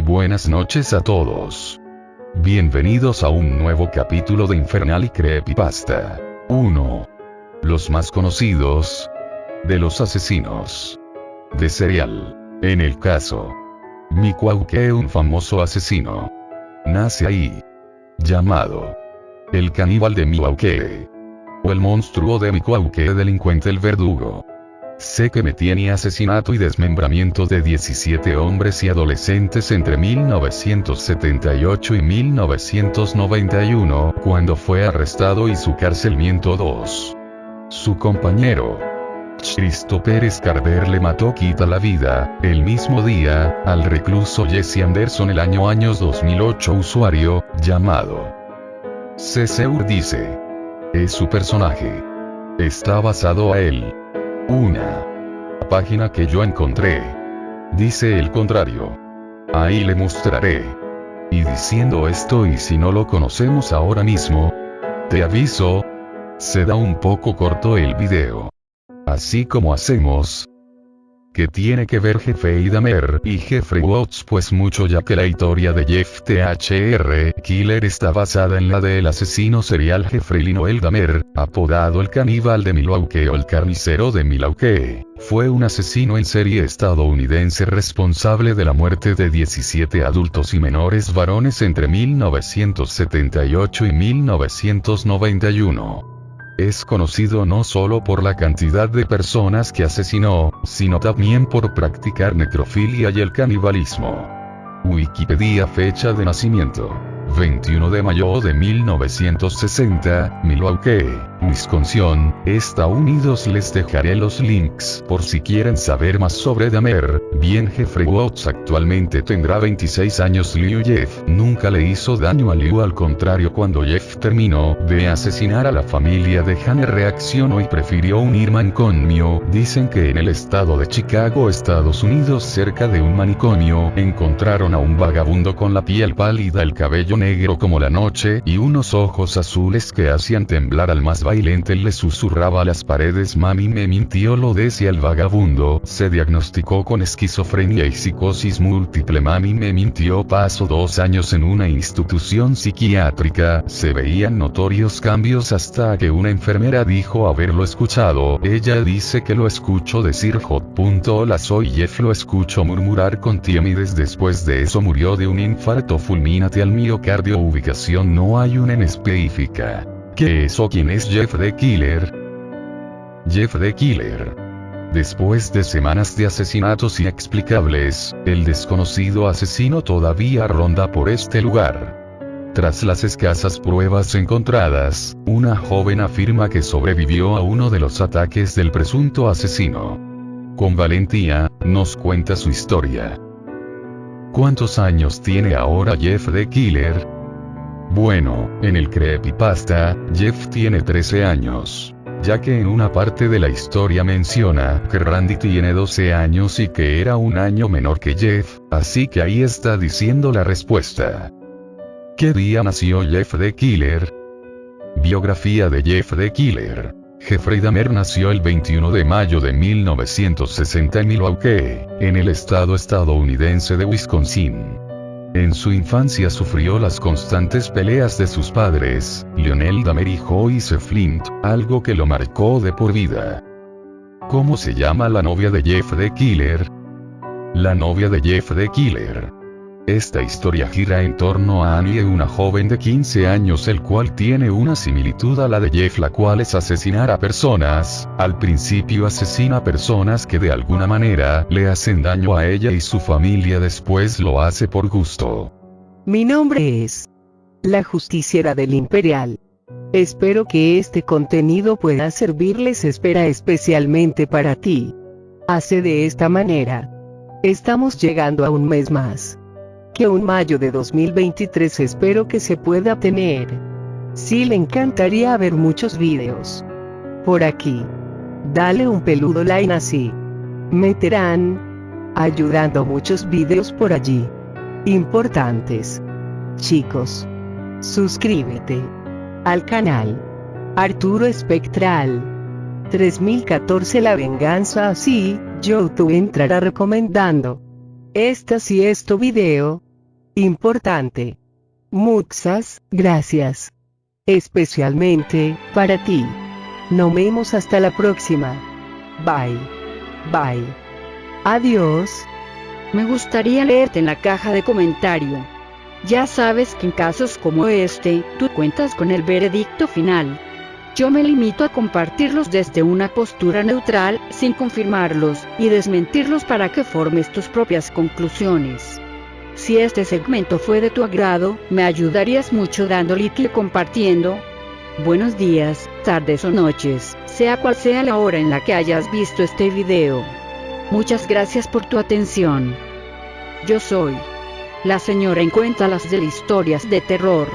Buenas noches a todos. Bienvenidos a un nuevo capítulo de Infernal y Creepypasta. 1. Los más conocidos. De los asesinos. De serial. En el caso. Mikwauke un famoso asesino. Nace ahí. Llamado. El caníbal de Miwauke. O el monstruo de Mikwauke delincuente el verdugo. Sé que me tiene asesinato y desmembramiento de 17 hombres y adolescentes entre 1978 y 1991, cuando fue arrestado y su carcelmiento 2. Su compañero, Cristo Pérez Carver le mató quita la vida, el mismo día, al recluso Jesse Anderson el año años 2008 usuario, llamado. Ceseur dice. Es su personaje. Está basado a él. Una página que yo encontré. Dice el contrario. Ahí le mostraré. Y diciendo esto y si no lo conocemos ahora mismo, te aviso, se da un poco corto el video. Así como hacemos, que tiene que ver Jeffrey Dahmer y Jeffrey Watts pues mucho ya que la historia de Jeff THR Killer está basada en la del asesino serial Jeffrey Linoel Dahmer, apodado el caníbal de Milwaukee o el carnicero de Milwaukee. Fue un asesino en serie estadounidense responsable de la muerte de 17 adultos y menores varones entre 1978 y 1991. Es conocido no solo por la cantidad de personas que asesinó, sino también por practicar necrofilia y el canibalismo. Wikipedia fecha de nacimiento. 21 de mayo de 1960, Milwaukee, Wisconsin, Estados Unidos les dejaré los links por si quieren saber más sobre Dahmer, bien Jeffrey Watts actualmente tendrá 26 años Liu Jeff nunca le hizo daño a Liu al contrario cuando Jeff terminó de asesinar a la familia de Hannah reaccionó y prefirió unir manicomio, dicen que en el estado de Chicago Estados Unidos cerca de un manicomio encontraron a un vagabundo con la piel pálida el cabello negro como la noche y unos ojos azules que hacían temblar al más bailente le susurraba a las paredes mami me mintió lo decía el vagabundo, se diagnosticó con esquizofrenia y psicosis múltiple. Mami me mintió pasó dos años en una institución psiquiátrica, se veían notorios cambios hasta que una enfermera dijo haberlo escuchado, ella dice que lo escucho decir hot. Hola soy Jeff lo escucho murmurar con timidez. Después de eso murió de un infarto fulminante al miocardio. Ubicación no hay una en específica. ¿Qué es o quién es Jeff the Killer? Jeff the Killer. Después de semanas de asesinatos inexplicables, el desconocido asesino todavía ronda por este lugar. Tras las escasas pruebas encontradas, una joven afirma que sobrevivió a uno de los ataques del presunto asesino. Con valentía, nos cuenta su historia. ¿Cuántos años tiene ahora Jeff the Killer? Bueno, en el creepypasta, Jeff tiene 13 años. Ya que en una parte de la historia menciona que Randy tiene 12 años y que era un año menor que Jeff, así que ahí está diciendo la respuesta. ¿Qué día nació Jeff the Killer? Biografía de Jeff the Killer. Jeffrey Dahmer nació el 21 de mayo de 1960 en Milwaukee, en el estado estadounidense de Wisconsin. En su infancia sufrió las constantes peleas de sus padres, Lionel Dahmer y Joyce Flint, algo que lo marcó de por vida. ¿Cómo se llama la novia de Jeff the Killer? La novia de Jeff the Killer. Esta historia gira en torno a Annie, una joven de 15 años el cual tiene una similitud a la de Jeff la cual es asesinar a personas, al principio asesina a personas que de alguna manera le hacen daño a ella y su familia después lo hace por gusto. Mi nombre es la justiciera del Imperial. Espero que este contenido pueda servirles espera especialmente para ti. Hace de esta manera. Estamos llegando a un mes más que un mayo de 2023 espero que se pueda tener. Sí le encantaría ver muchos videos. Por aquí. Dale un peludo like así. Meterán. Ayudando muchos videos por allí. Importantes. Chicos. Suscríbete. Al canal. Arturo Espectral. 3014 La Venganza así, YouTube entrará recomendando. Esta si es tu video, Importante. Muchas gracias. Especialmente para ti. Nos vemos hasta la próxima. Bye. Bye. Adiós. Me gustaría leerte en la caja de comentario. Ya sabes que en casos como este, tú cuentas con el veredicto final. Yo me limito a compartirlos desde una postura neutral, sin confirmarlos, y desmentirlos para que formes tus propias conclusiones. Si este segmento fue de tu agrado, me ayudarías mucho dando like y compartiendo. Buenos días, tardes o noches, sea cual sea la hora en la que hayas visto este video. Muchas gracias por tu atención. Yo soy la señora en cuenta las de historias de terror.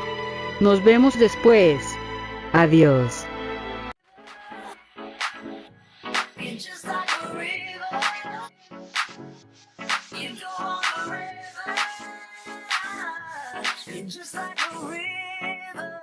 Nos vemos después. Adiós. It's just like a river.